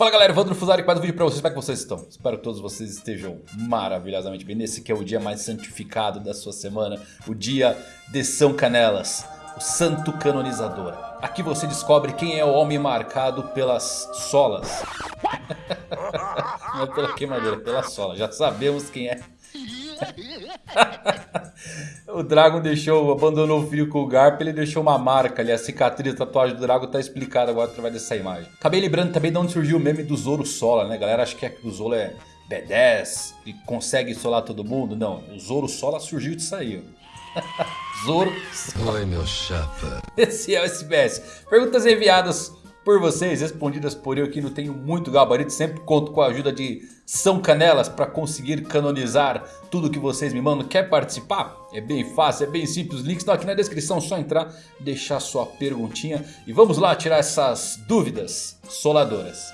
Fala galera, Evandro Fusari com mais um vídeo pra vocês, como é que vocês estão? Espero que todos vocês estejam maravilhosamente bem. Nesse que é o dia mais santificado da sua semana O dia de São Canelas, o santo canonizador. Aqui você descobre quem é o homem marcado pelas solas. Não é pela queimadura, é pela sola, já sabemos quem é o Dragon deixou, abandonou o filho com o Garp, ele deixou uma marca ali, a cicatriz, a tatuagem do Dragon tá explicada agora através dessa imagem. Acabei lembrando também de onde surgiu o meme do Zoro Sola, né? Galera acha que, é, que o Zoro é B10 e consegue solar todo mundo. Não, o Zoro Sola surgiu disso aí, Zoro Oi, meu chapa. Esse é o SBS. Perguntas enviadas por vocês, respondidas por eu que não tenho muito gabarito, sempre conto com a ajuda de São Canelas para conseguir canonizar tudo que vocês me mandam. Quer participar? É bem fácil, é bem simples, os links estão aqui na descrição, só entrar, deixar sua perguntinha e vamos lá tirar essas dúvidas soladoras.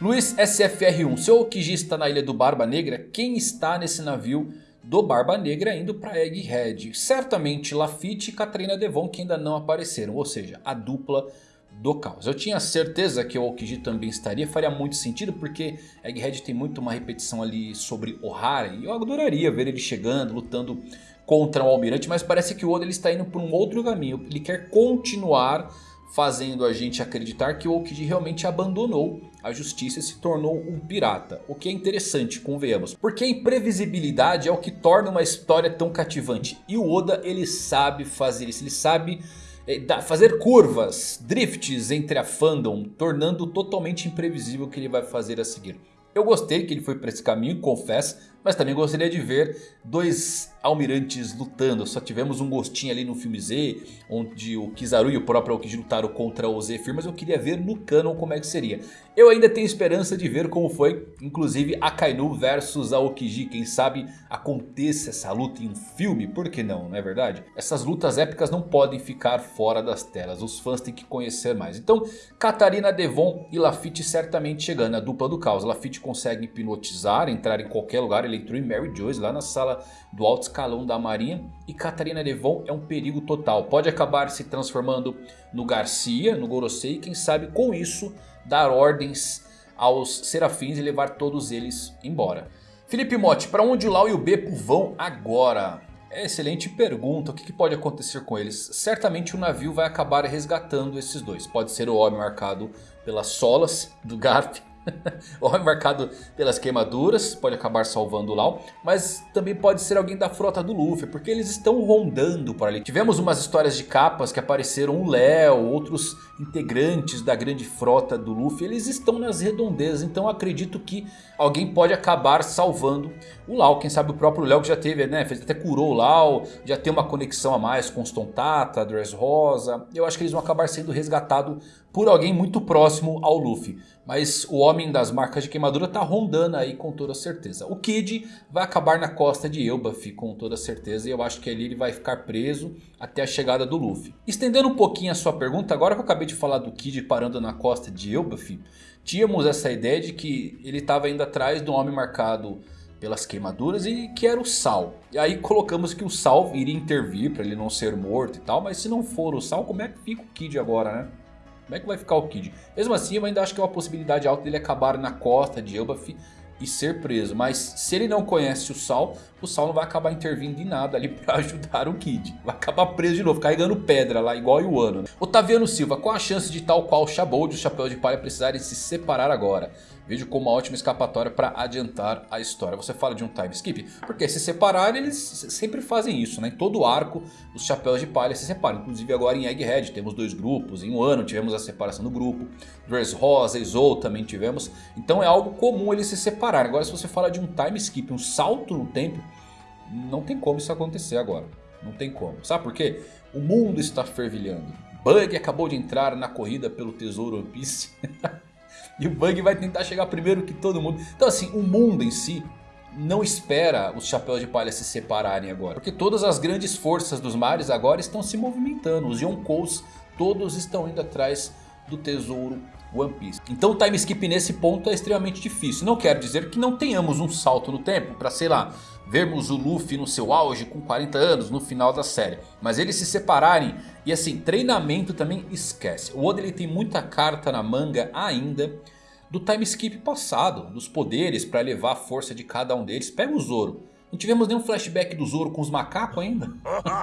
Luiz SFR1, seu Okiji está na ilha do Barba Negra, quem está nesse navio do Barba Negra indo para Egghead. Certamente Lafitte e Katrina Devon que ainda não apareceram, ou seja, a dupla do caos. Eu tinha certeza que o Okiji também estaria, faria muito sentido porque Egghead tem muito uma repetição ali sobre Ohara e eu adoraria ver ele chegando, lutando contra o Almirante, mas parece que o Oda ele está indo por um outro caminho, ele quer continuar fazendo a gente acreditar que o Okiji realmente abandonou a justiça e se tornou um pirata. O que é interessante, convenhamos. Porque a imprevisibilidade é o que torna uma história tão cativante. E o Oda ele sabe fazer isso, ele sabe é, fazer curvas, drifts entre a fandom, tornando totalmente imprevisível o que ele vai fazer a seguir. Eu gostei que ele foi para esse caminho, confesso, mas também gostaria de ver dois almirantes lutando. Só tivemos um gostinho ali no filme Z, onde o Kizaru e o próprio Aokiji lutaram contra o Zephyr, mas eu queria ver no canon como é que seria. Eu ainda tenho esperança de ver como foi, inclusive Akainu versus Aokiji. Quem sabe aconteça essa luta em um filme, por que não, não é verdade? Essas lutas épicas não podem ficar fora das telas, os fãs têm que conhecer mais. Então, Katarina Devon e Lafitte certamente chegando, a dupla do caos. Lafitte consegue hipnotizar, entrar em qualquer lugar, entrou em Mary Joyce lá na sala do alto escalão da marinha. E Catarina Devon é um perigo total. Pode acabar se transformando no Garcia, no Gorosei. Quem sabe com isso dar ordens aos serafins e levar todos eles embora. Felipe Motti, para onde o Lau e o Beppo vão agora? É excelente pergunta, o que, pode acontecer com eles? Certamente o navio vai acabar resgatando esses dois. Pode ser o homem marcado pelas solas do Garp Homem marcado pelas queimaduras, pode acabar salvando o Lau. Mas também pode ser alguém da frota do Luffy, porque eles estão rondando por ali. Tivemos umas histórias de capas que apareceram o Léo, outros integrantes da grande frota do Luffy. Eles estão nas redondezas, então acredito que alguém pode acabar salvando o Lau. Quem sabe o próprio Léo que já teve, né, fez, até curou o Lau, já tem uma conexão a mais com os Tontata, Dress Rosa. Eu acho que eles vão acabar sendo resgatados por alguém muito próximo ao Luffy. Mas o homem das marcas de queimadura está rondando aí com toda certeza. O Kid vai acabar na costa de Elbaf com toda certeza. E eu acho que ali ele vai ficar preso até a chegada do Luffy. Estendendo um pouquinho a sua pergunta, agora que eu acabei de falar do Kid parando na costa de Elbaf. Tínhamos essa ideia de que ele estava indo atrás um homem marcado pelas queimaduras e que era o Sal. E aí colocamos que o Sal iria intervir para ele não ser morto e tal. Mas se não for o Sal, como é que fica o Kid agora, né? Como é que vai ficar o Kid? Mesmo assim eu ainda acho que é uma possibilidade alta dele acabar na costa de Elbaf e ser preso. Mas se ele não conhece o Sal, o Sal não vai acabar intervindo em nada ali para ajudar o Kid. Vai acabar preso de novo, carregando pedra lá, igual o Wano. Né? Otaviano Silva, qual a chance de tal qual Shabold e o Chapéu de Palha precisarem se separar agora? Vejo como uma ótima escapatória para adiantar a história. Você fala de um time skip? Porque se separarem, eles sempre fazem isso, né? Em todo arco, os chapéus de palha se separam. Inclusive agora em Egghead temos dois grupos. Em um ano tivemos a separação do grupo. Dress Rosa e Zou também tivemos. Então é algo comum eles se separarem. Agora se você fala de um time skip, um salto no tempo, não tem como isso acontecer agora. Não tem como. Sabe por quê? O mundo está fervilhando. Bug acabou de entrar na corrida pelo tesouro One Piece. E o Bug vai tentar chegar primeiro que todo mundo. Então assim, o mundo em si não espera os chapéus de palha se separarem agora. Porque todas as grandes forças dos mares agora estão se movimentando. Os Yonkous todos estão indo atrás do tesouro One Piece. Então o time skip nesse ponto é extremamente difícil. Não quero dizer que não tenhamos um salto no tempo para, sei lá, vermos o Luffy no seu auge com 40 anos no final da série. Mas eles se separarem e assim, treinamento também esquece. O Oda ele tem muita carta na manga ainda do time skip passado. Dos poderes para elevar a força de cada um deles. Pega o Zoro. Não tivemos nenhum flashback do Zoro com os macacos ainda.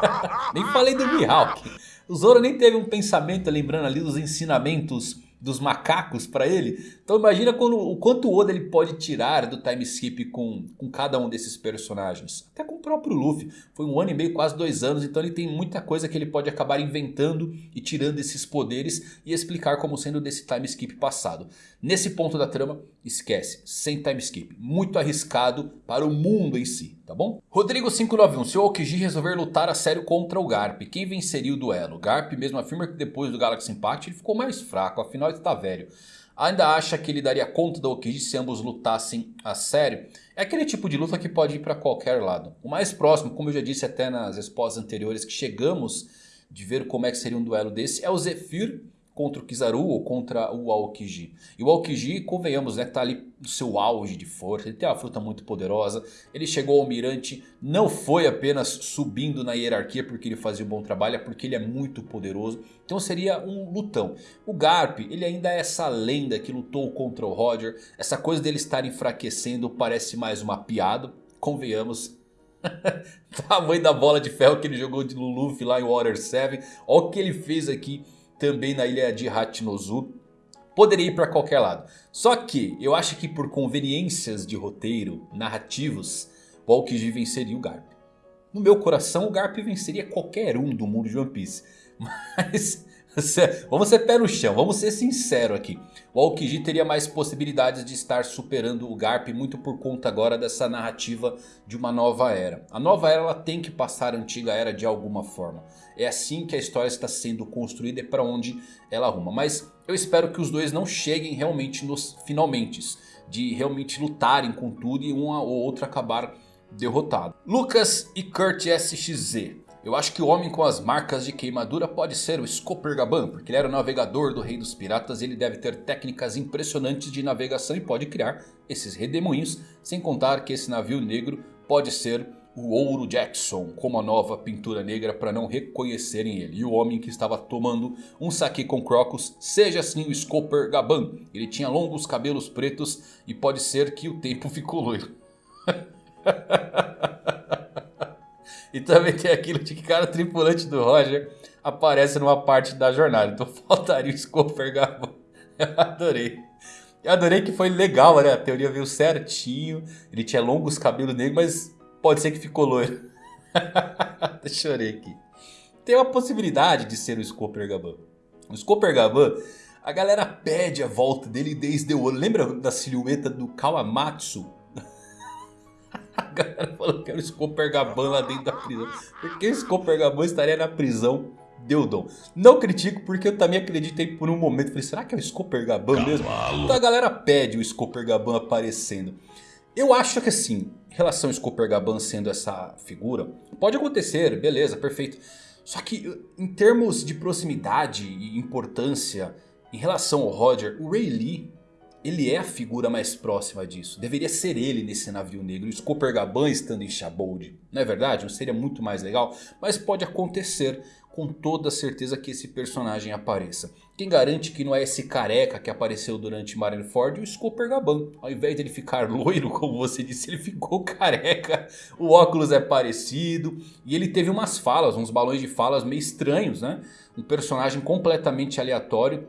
nem falei do Mihawk. O Zoro nem teve um pensamento lembrando ali dos ensinamentos dos macacos para ele. Então imagina quando, o quanto o Oda ele pode tirar do time skip com, com cada um desses personagens. Até com o próprio Luffy. Foi um ano e meio, quase dois anos. Então ele tem muita coisa que ele pode acabar inventando e tirando esses poderes. E explicar como sendo desse time skip passado. Nesse ponto da trama, esquece. Sem time skip. Muito arriscado para o mundo em si. Tá bom? Rodrigo 591. Se o Aokiji resolver lutar a sério contra o Garp. Quem venceria o duelo? Garp mesmo afirma que depois do Galaxy Impact ele ficou mais fraco. Afinal ele está velho. Ainda acha que ele daria conta do Aokiji se ambos lutassem a sério? É aquele tipo de luta que pode ir para qualquer lado. O mais próximo, como eu já disse até nas respostas anteriores, que chegamos de ver como é que seria um duelo desse, é o Zephyr contra o Kizaru ou contra o Aokiji. E o Aokiji, convenhamos, né, tá ali no seu auge de força, ele tem uma fruta muito poderosa, ele chegou ao Almirante, não foi apenas subindo na hierarquia porque ele fazia um bom trabalho, é porque ele é muito poderoso, então seria um lutão. O Garp, ele ainda é essa lenda que lutou contra o Roger, essa coisa dele estar enfraquecendo parece mais uma piada, convenhamos, tamanho da bola de ferro que ele jogou de Luffy lá em Water 7. Olha o que ele fez aqui também na ilha de Hachinozu. Poderia ir para qualquer lado. Só que eu acho que por conveniências de roteiro, narrativos, o Aokiji venceria o Garp. No meu coração o Garp venceria qualquer um do mundo de One Piece. Mas vamos ser pé no chão, vamos ser sinceros aqui. O Aokiji teria mais possibilidades de estar superando o Garp muito por conta agora dessa narrativa de uma nova era. A nova era ela tem que passar a antiga era de alguma forma. É assim que a história está sendo construída e para onde ela arruma. Mas eu espero que os dois não cheguem realmente nos finalmente. De realmente lutarem com tudo e um ou outro acabar derrotado. Lucas e Kurt SXZ. Eu acho que o homem com as marcas de queimadura pode ser o Scooper Gaban, porque ele era o navegador do rei dos piratas e ele deve ter técnicas impressionantes de navegação e pode criar esses redemoinhos, sem contar que esse navio negro pode ser o Ouro Jackson como a nova pintura negra para não reconhecerem ele. E o homem que estava tomando um saque com Crocus seja assim o Scooper Gaban. Ele tinha longos cabelos pretos e pode ser que o tempo ficou loiro. e também tem aquilo de que cada tripulante do Roger aparece numa parte da jornada. Então faltaria o Scooper Gaban. Eu adorei. Eu adorei que foi legal, né? A teoria veio certinho. Ele tinha longos cabelos negros, mas Pode ser que ficou loiro. Chorei aqui. Tem uma possibilidade de ser o Scooper Gaban. O Scooper Gaban, a galera pede a volta dele desde o. Lembra da silhueta do Kawamatsu? A galera falou que era o Scooper Gaban lá dentro da prisão. Porque o Scooper Gaban estaria na prisão Deudon. Não critico porque eu também acreditei por um momento. Falei, será que é o Scooper Gaban mesmo? Então a galera pede o Scooper Gaban aparecendo. Eu acho que assim, em relação ao Scooper Gaban sendo essa figura, pode acontecer, beleza, perfeito. Só que em termos de proximidade e importância em relação ao Roger, o Ray Lee, ele é a figura mais próxima disso. Deveria ser ele nesse navio negro, o Scooper Gaban estando em Shabold. Não é verdade? Não seria muito mais legal? Mas pode acontecer com toda certeza que esse personagem apareça. Quem garante que não é esse careca que apareceu durante Marineford o Scooper Gaban. Ao invés de ele ficar loiro, como você disse, ele ficou careca. O óculos é parecido. E ele teve umas falas, uns balões de falas meio estranhos, né? Um personagem completamente aleatório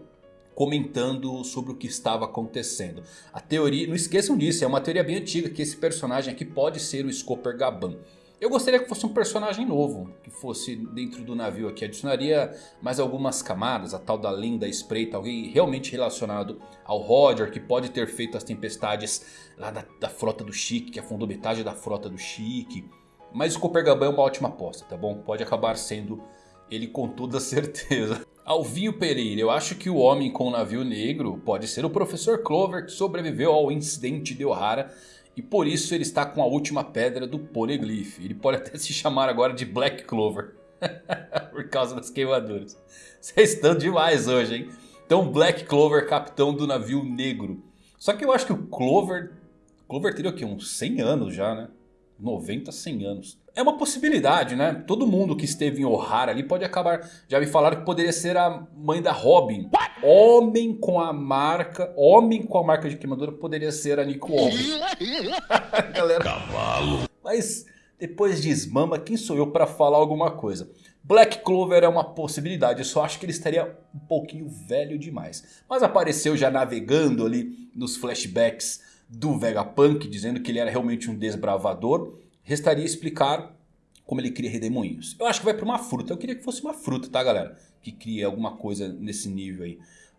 comentando sobre o que estava acontecendo. A teoria, não esqueçam disso, é uma teoria bem antiga que esse personagem aqui pode ser o Scooper Gaban. Eu gostaria que fosse um personagem novo, que fosse dentro do navio aqui. Adicionaria mais algumas camadas, a tal da lenda espreita, alguém realmente relacionado ao Roger, que pode ter feito as tempestades lá da, da frota do Chique, que afundou metade da frota do Chique. Mas o Coppergaban é uma ótima aposta, tá bom? Pode acabar sendo ele com toda certeza. Alvinho Pereira, eu acho que o homem com o navio negro pode ser o Professor Clover que sobreviveu ao incidente de O'Hara e por isso ele está com a última pedra do Poneglyph. Ele pode até se chamar agora de Black Clover. por causa das queimaduras. Vocês estão demais hoje, hein? Então Black Clover, capitão do navio negro. Só que eu acho que o Clover... Clover teria o quê? Uns 100 anos já, né? 90, 100 anos. É uma possibilidade, né? Todo mundo que esteve em O'Hara ali pode acabar... Já me falaram que poderia ser a mãe da Robin. Homem com a marca... Homem com a marca de queimadura poderia ser a Nico Homem. Galera... Cavalo. Mas depois de Smama, quem sou eu para falar alguma coisa? Black Clover é uma possibilidade, eu só acho que ele estaria um pouquinho velho demais. Mas apareceu já navegando ali nos flashbacks do Vegapunk, dizendo que ele era realmente um desbravador. Restaria explicar como ele cria redemoinhos. Eu acho que vai para uma fruta, eu queria que fosse uma fruta, tá galera? Que cria alguma coisa nesse nível aí.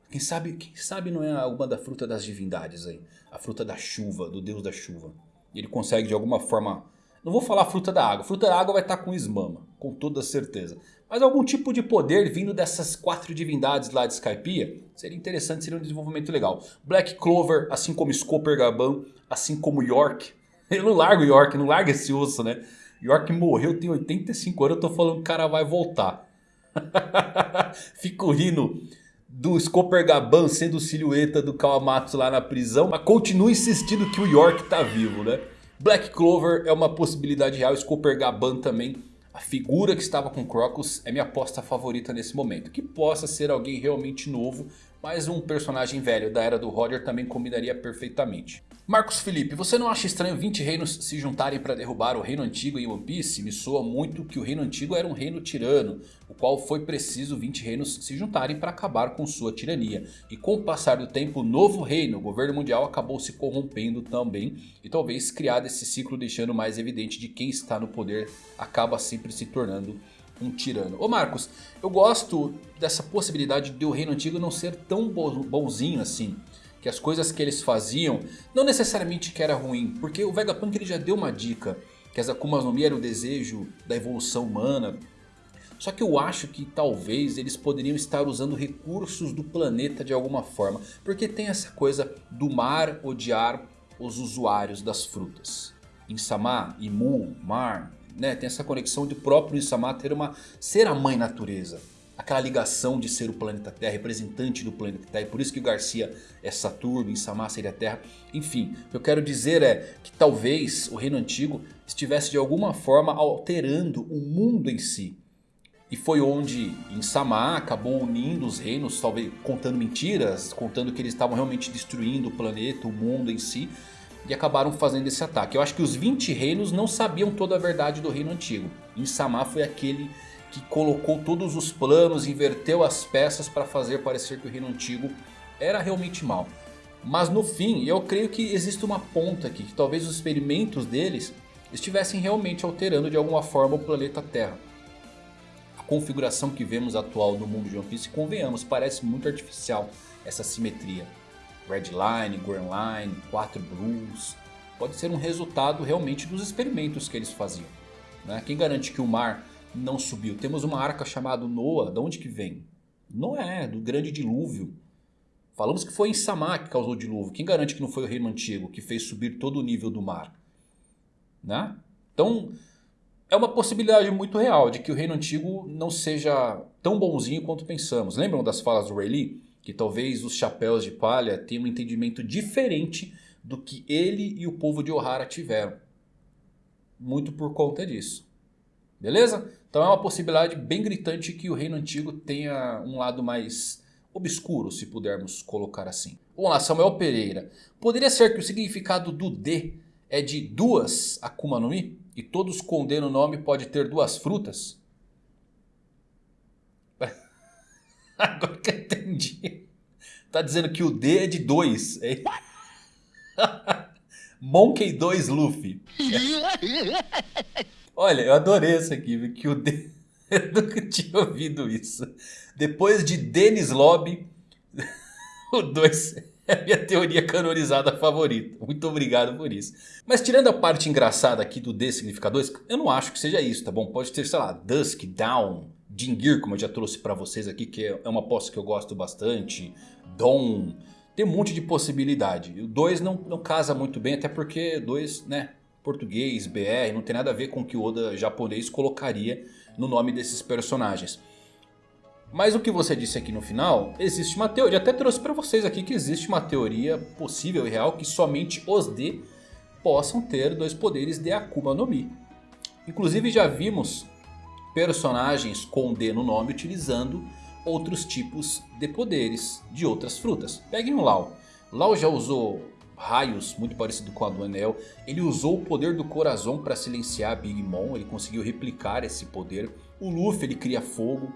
Quem sabe, quem sabe não é alguma da fruta das divindades aí. A fruta da chuva, do deus da chuva. Ele consegue de alguma forma não vou falar fruta da água. Fruta da água vai estar com Ismama, com toda certeza. Mas algum tipo de poder vindo dessas quatro divindades lá de Skypiea seria interessante, seria um desenvolvimento legal. Black Clover, assim como Scooper Gaban, assim como York. Eu não largo York, não larga esse osso, né? York morreu, tem 85 anos, eu tô falando que o cara vai voltar. Fico rindo do Scooper Gaban sendo silhueta do Kawamatsu lá na prisão. Mas continuo insistindo que o York tá vivo, né? Black Clover é uma possibilidade real, Scooper Gaban também. A figura que estava com Crocus é minha aposta favorita nesse momento. Que possa ser alguém realmente novo, mas um personagem velho da era do Roger também combinaria perfeitamente. Marcos Felipe, você não acha estranho 20 reinos se juntarem para derrubar o reino antigo em One Piece? Me soa muito que o reino antigo era um reino tirano, o qual foi preciso 20 reinos se juntarem para acabar com sua tirania. E com o passar do tempo, o novo reino, o governo mundial, acabou se corrompendo também. E talvez criado esse ciclo deixando mais evidente de quem está no poder acaba sempre se tornando um tirano. Ô Marcos, eu gosto dessa possibilidade de o reino antigo não ser tão bonzinho assim que as coisas que eles faziam não necessariamente que era ruim, porque o Vegapunk ele já deu uma dica que as Akumas no Mi era o desejo da evolução humana. Só que eu acho que talvez eles poderiam estar usando recursos do planeta de alguma forma, porque tem essa coisa do mar odiar os usuários das frutas. Insama, Imu, mar, né, tem essa conexão de próprio Insama ter uma ser a mãe natureza aquela ligação de ser o planeta Terra, representante do planeta Terra. E por isso que o Garcia é Saturno, Insama seria Terra. Enfim, o que eu quero dizer é que talvez o reino antigo estivesse de alguma forma alterando o mundo em si. E foi onde Insama acabou unindo os reinos, talvez contando mentiras, contando que eles estavam realmente destruindo o planeta, o mundo em si. E acabaram fazendo esse ataque. Eu acho que os 20 reinos não sabiam toda a verdade do reino antigo. Insama foi aquele que colocou todos os planos, inverteu as peças para fazer parecer que o reino antigo era realmente mal. Mas no fim, eu creio que existe uma ponta aqui, que talvez os experimentos deles estivessem realmente alterando de alguma forma o planeta Terra. A configuração que vemos atual no mundo de One Piece, convenhamos, parece muito artificial essa simetria. Red Line, Green Line, quatro Blues, pode ser um resultado realmente dos experimentos que eles faziam. Né? Quem garante que o mar não subiu. Temos uma arca chamada Noah, de onde que vem? Noé, do grande dilúvio. Falamos que foi em Samá que causou o dilúvio. Quem garante que não foi o reino antigo que fez subir todo o nível do mar? Né? Então, é uma possibilidade muito real de que o reino antigo não seja tão bonzinho quanto pensamos. Lembram das falas do Rayleigh? Que talvez os chapéus de palha tenham um entendimento diferente do que ele e o povo de Ohara tiveram. Muito por conta disso. Beleza? Então é uma possibilidade bem gritante que o reino antigo tenha um lado mais obscuro, se pudermos colocar assim. Vamos lá, Samuel Pereira. Poderia ser que o significado do D é de duas Akuma no Mi? E todos condenam o nome pode ter duas frutas? Agora que eu entendi. Tá dizendo que o D é de dois. É... Monkey 2 Luffy. Olha, eu adorei essa aqui, que o De... eu nunca tinha ouvido isso. Depois de Dennis Lobby, o 2 é a minha teoria canonizada favorita. Muito obrigado por isso. Mas tirando a parte engraçada aqui do D significa 2, eu não acho que seja isso, tá bom? Pode ter, sei lá, Dusk, Down, Jingir, como eu já trouxe pra vocês aqui, que é uma posse que eu gosto bastante. Dom, tem um monte de possibilidade. O 2 não, não casa muito bem, até porque 2, né, português, BR, não tem nada a ver com o que o Oda japonês colocaria no nome desses personagens. Mas o que você disse aqui no final, existe uma teoria, até trouxe para vocês aqui que existe uma teoria possível e real que somente os D possam ter dois poderes de Akuma no Mi. Inclusive já vimos personagens com D no nome utilizando outros tipos de poderes de outras frutas. Peguem o Lau. Lau já usou raios muito parecido com a do Anel. Ele usou o poder do Corazon para silenciar Big Mom. Ele conseguiu replicar esse poder. O Luffy ele cria fogo.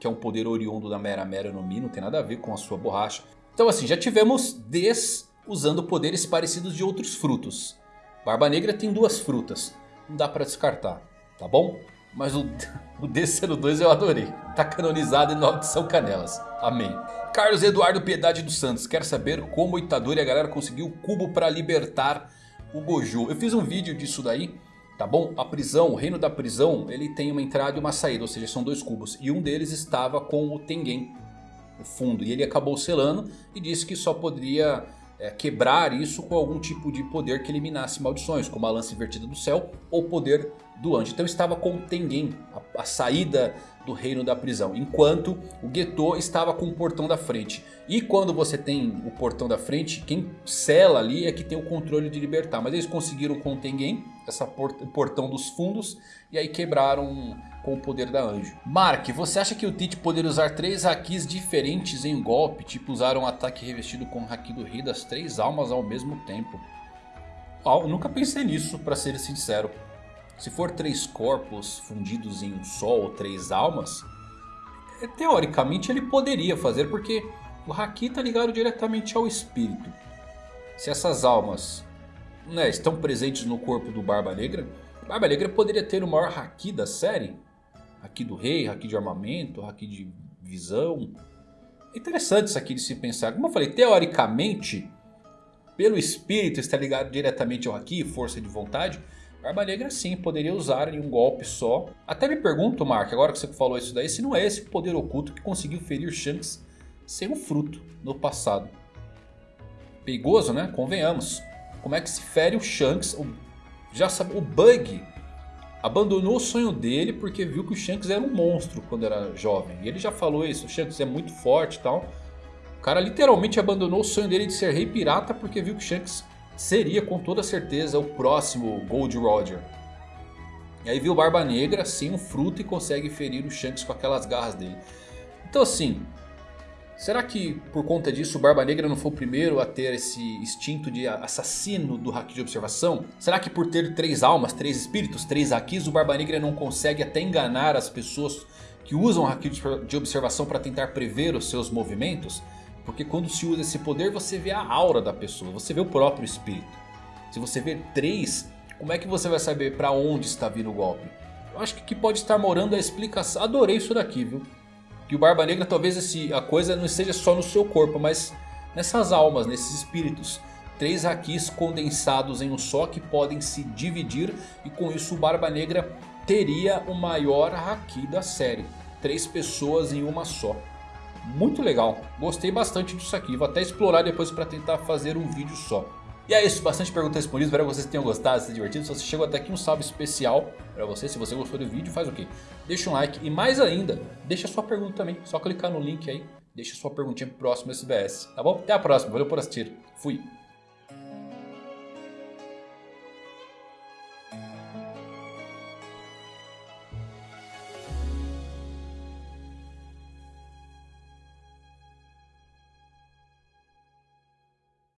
Que é um poder oriundo da Mera Mera no Mi. Não tem nada a ver com a sua borracha. Então assim, já tivemos Ds usando poderes parecidos de outros frutos. Barba Negra tem duas frutas. Não dá para descartar, tá bom? Mas o, o DC2 eu adorei. Tá canonizado em nome de São Canelas. Amém. Carlos Eduardo Piedade dos Santos quer saber como o Itadori e a galera conseguiu o cubo para libertar o Gojo. Eu fiz um vídeo disso daí. Tá bom? A prisão, o reino da prisão, ele tem uma entrada e uma saída, ou seja, são dois cubos. E um deles estava com o Tengen, o fundo. E ele acabou selando e disse que só poderia é, quebrar isso com algum tipo de poder que eliminasse maldições, como a lança invertida do céu ou poder do anjo. Então estava com Tengen, a, a saída do reino da prisão. Enquanto o Geto estava com o portão da frente. E quando você tem o portão da frente, quem sela ali é que tem o controle de libertar. Mas eles conseguiram com o Tengen, essa port portão dos fundos. E aí quebraram com o poder da anjo. Mark, você acha que o Tite poderia usar três Hakis diferentes em um golpe? Tipo usar um ataque revestido com o Haki do Rei das três almas ao mesmo tempo? Eu nunca pensei nisso, para ser sincero. Se for três corpos fundidos em um só ou três almas, é, teoricamente ele poderia fazer porque o Haki está ligado diretamente ao espírito. Se essas almas né, estão presentes no corpo do Barba Negra, Barba Negra poderia ter o maior Haki da série. Haki do rei, Haki de armamento, Haki de visão. É interessante isso aqui de se pensar. Como eu falei, teoricamente, pelo espírito está ligado diretamente ao Haki, força de vontade. Barba Negra sim, poderia usar em um golpe só. Até me pergunto, Mark, agora que você falou isso daí, se não é esse o poder oculto que conseguiu ferir Shanks sem um fruto no passado. Perigoso, né? Convenhamos. Como é que se fere o Shanks? O, já sabe, o Bug abandonou o sonho dele porque viu que o Shanks era um monstro quando era jovem. E ele já falou isso, o Shanks é muito forte e tal. O cara literalmente abandonou o sonho dele de ser rei pirata porque viu que o Shanks seria com toda certeza o próximo Gold Roger. E aí viu Barba Negra sem um fruto e consegue ferir o Shanks com aquelas garras dele. Então assim, será que por conta disso o Barba Negra não foi o primeiro a ter esse instinto de assassino do Haki de observação? Será que por ter três almas, três espíritos, três Hakis, o Barba Negra não consegue até enganar as pessoas que usam Haki de observação para tentar prever os seus movimentos? Porque quando se usa esse poder você vê a aura da pessoa, você vê o próprio espírito. Se você vê três, como é que você vai saber para onde está vindo o golpe? Eu acho que aqui pode estar morando a explicação. Adorei isso daqui, viu? Que o Barba Negra talvez esse, a coisa não esteja só no seu corpo, mas nessas almas, nesses espíritos. Três Hakis condensados em um só que podem se dividir e com isso o Barba Negra teria o maior Haki da série. Três pessoas em uma só. Muito legal, gostei bastante disso aqui, vou até explorar depois para tentar fazer um vídeo só. E é isso, bastante perguntas respondidas, espero que vocês tenham gostado, se divertido. Se você chegou até aqui, um salve especial para você. Se você gostou do vídeo, faz o quê? Deixa um like e mais ainda, deixa sua pergunta também. Só clicar no link aí, deixa sua perguntinha próximo SBS, tá bom? Até a próxima, valeu por assistir, fui!